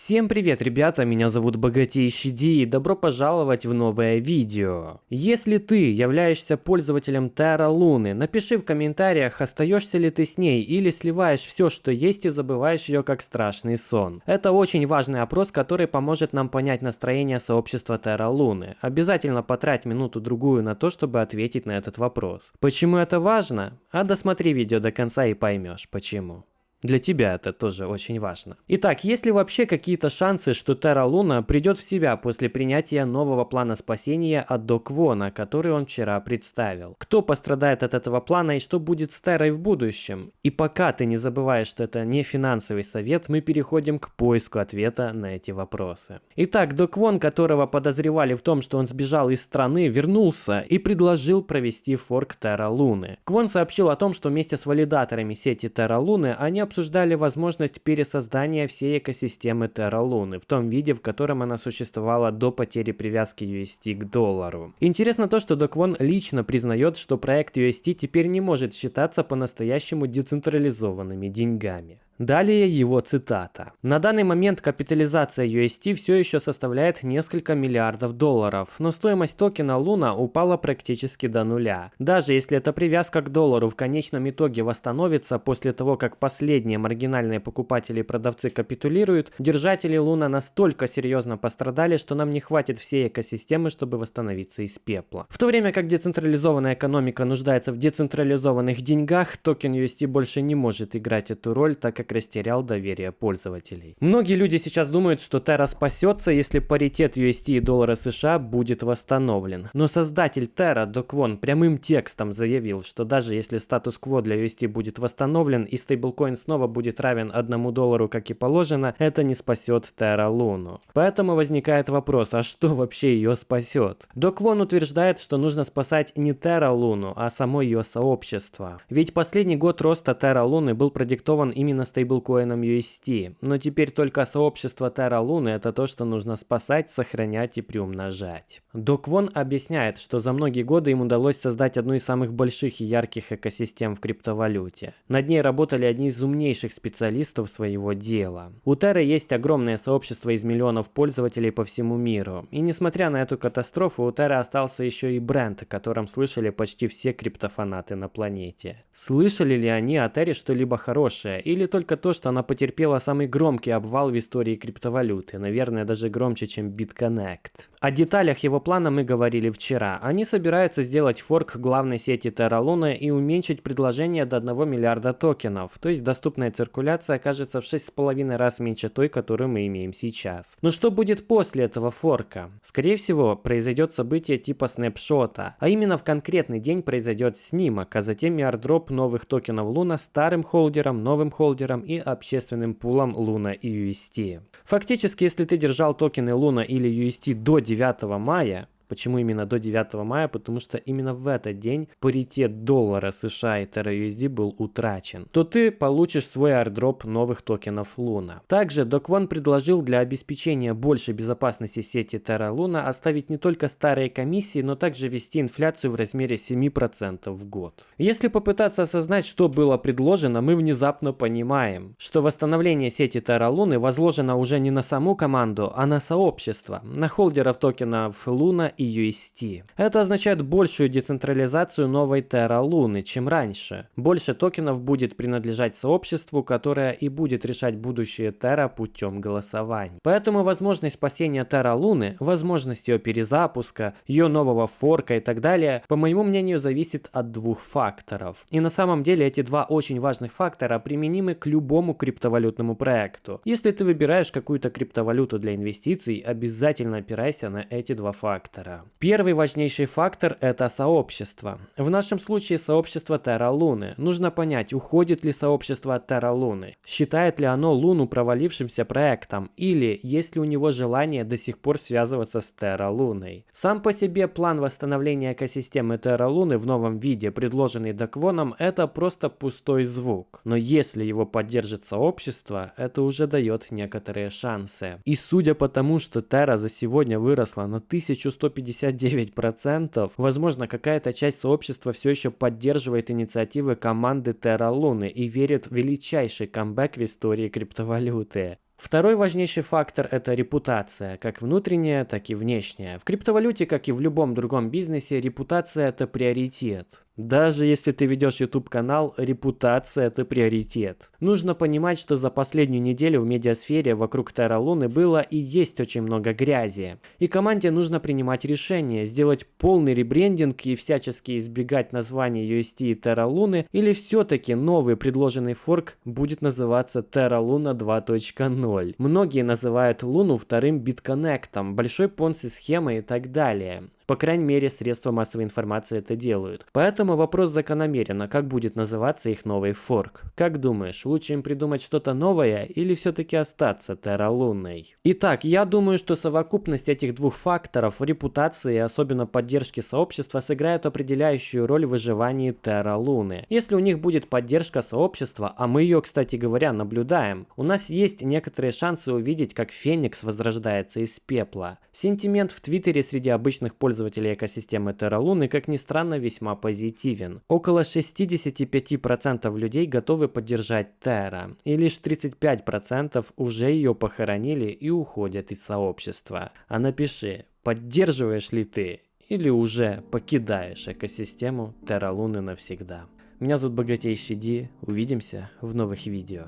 Всем привет, ребята, меня зовут Богатейший Ди и добро пожаловать в новое видео. Если ты являешься пользователем Terra Луны, напиши в комментариях, остаешься ли ты с ней или сливаешь все, что есть и забываешь ее как страшный сон. Это очень важный опрос, который поможет нам понять настроение сообщества Terra Луны. Обязательно потрать минуту-другую на то, чтобы ответить на этот вопрос. Почему это важно? А досмотри видео до конца и поймешь, почему. Для тебя это тоже очень важно. Итак, есть ли вообще какие-то шансы, что Терра Луна придет в себя после принятия нового плана спасения от Док Вона, который он вчера представил? Кто пострадает от этого плана и что будет с Террой в будущем? И пока ты не забываешь, что это не финансовый совет, мы переходим к поиску ответа на эти вопросы. Итак, Док Вон, которого подозревали в том, что он сбежал из страны, вернулся и предложил провести форк Терра Луны. Квон сообщил о том, что вместе с валидаторами сети Терра Луны они обсуждали возможность пересоздания всей экосистемы Terra Луны в том виде, в котором она существовала до потери привязки UST к доллару. Интересно то, что Доквон лично признает, что проект UST теперь не может считаться по-настоящему децентрализованными деньгами. Далее его цитата. На данный момент капитализация UST все еще составляет несколько миллиардов долларов, но стоимость токена Луна упала практически до нуля. Даже если эта привязка к доллару в конечном итоге восстановится после того, как последние маргинальные покупатели и продавцы капитулируют, держатели Луна настолько серьезно пострадали, что нам не хватит всей экосистемы, чтобы восстановиться из пепла. В то время как децентрализованная экономика нуждается в децентрализованных деньгах, токен UST больше не может играть эту роль, так как растерял доверие пользователей. Многие люди сейчас думают, что Terra спасется, если паритет UST и доллара США будет восстановлен. Но создатель Terra, Доквон, прямым текстом заявил, что даже если статус-кво для UST будет восстановлен и стейблкоин снова будет равен одному доллару, как и положено, это не спасет Terra Луну. Поэтому возникает вопрос, а что вообще ее спасет? Доквон утверждает, что нужно спасать не Terra Луну, а само ее сообщество. Ведь последний год роста Terra Луны был продиктован именно стейблкоином стейблкоином UST, но теперь только сообщество Terra Luna это то, что нужно спасать, сохранять и приумножать. Док Вон объясняет, что за многие годы им удалось создать одну из самых больших и ярких экосистем в криптовалюте. Над ней работали одни из умнейших специалистов своего дела. У Terra есть огромное сообщество из миллионов пользователей по всему миру. И несмотря на эту катастрофу, у Terra остался еще и бренд, о котором слышали почти все криптофанаты на планете. Слышали ли они о Terra что-либо хорошее или только только то, что она потерпела самый громкий обвал в истории криптовалюты, наверное, даже громче, чем BitConnect. О деталях его плана мы говорили вчера. Они собираются сделать форк главной сети Terra Luna и уменьшить предложение до 1 миллиарда токенов, то есть доступная циркуляция окажется в 6,5 раз меньше той, которую мы имеем сейчас. Но что будет после этого форка? Скорее всего, произойдет событие типа снапшота, а именно в конкретный день произойдет снимок, а затем airdrop новых токенов Луна старым холдером, новым холдером токенам и общественным пулом Luna и UST. Фактически, если ты держал токены Luna или UST до 9 мая, Почему именно до 9 мая? Потому что именно в этот день паритет доллара США и TerraUSD был утрачен. То ты получишь свой airdrop новых токенов Луна. Также Доквон предложил для обеспечения большей безопасности сети Terra Luna оставить не только старые комиссии, но также ввести инфляцию в размере 7% в год. Если попытаться осознать, что было предложено, мы внезапно понимаем, что восстановление сети Terra Luna возложено уже не на саму команду, а на сообщество, на холдеров токенов Луна и UST. Это означает большую децентрализацию новой Terra Луны, чем раньше. Больше токенов будет принадлежать сообществу, которое и будет решать будущее Terra путем голосования. Поэтому возможность спасения Terra Луны, возможность ее перезапуска, ее нового форка и так далее, по моему мнению, зависит от двух факторов. И на самом деле эти два очень важных фактора применимы к любому криптовалютному проекту. Если ты выбираешь какую-то криптовалюту для инвестиций, обязательно опирайся на эти два фактора фактора. Первый важнейший фактор – это сообщество. В нашем случае сообщество Terra Луны. Нужно понять, уходит ли сообщество от Terra Луны. Считает ли оно Луну провалившимся проектом или есть ли у него желание до сих пор связываться с Terra Луной. Сам по себе план восстановления экосистемы Terra Луны в новом виде, предложенный Даквоном, это просто пустой звук. Но если его поддержит сообщество, это уже дает некоторые шансы. И судя по тому, что Terra за сегодня выросла на 1150 59%, возможно, какая-то часть сообщества все еще поддерживает инициативы команды Terra Luna и верит в величайший камбэк в истории криптовалюты. Второй важнейший фактор – это репутация, как внутренняя, так и внешняя. В криптовалюте, как и в любом другом бизнесе, репутация – это приоритет. Даже если ты ведешь YouTube канал, репутация это приоритет. Нужно понимать, что за последнюю неделю в медиасфере вокруг Terra Луны было и есть очень много грязи. И команде нужно принимать решение, сделать полный ребрендинг и всячески избегать названия UST и Terra Луны, или все-таки новый предложенный форк будет называться Terra Luna 2.0. Многие называют Луну вторым битконнектом, большой понси схемой и так далее. По крайней мере, средства массовой информации это делают. Поэтому вопрос закономерен, а как будет называться их новый форк? Как думаешь, лучше им придумать что-то новое или все-таки остаться терралунной? Итак, я думаю, что совокупность этих двух факторов, репутации и особенно поддержки сообщества, сыграет определяющую роль в выживании терралуны. Если у них будет поддержка сообщества, а мы ее, кстати говоря, наблюдаем, у нас есть некоторые шансы увидеть, как Феникс возрождается из пепла. Сентимент в Твиттере среди обычных пользователей пользователей экосистемы Terra Luna, как ни странно, весьма позитивен. Около 65% людей готовы поддержать Terra, и лишь 35% уже ее похоронили и уходят из сообщества. А напиши, поддерживаешь ли ты или уже покидаешь экосистему Terra Luna навсегда. Меня зовут Богатейший Ди, увидимся в новых видео.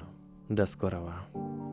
До скорого.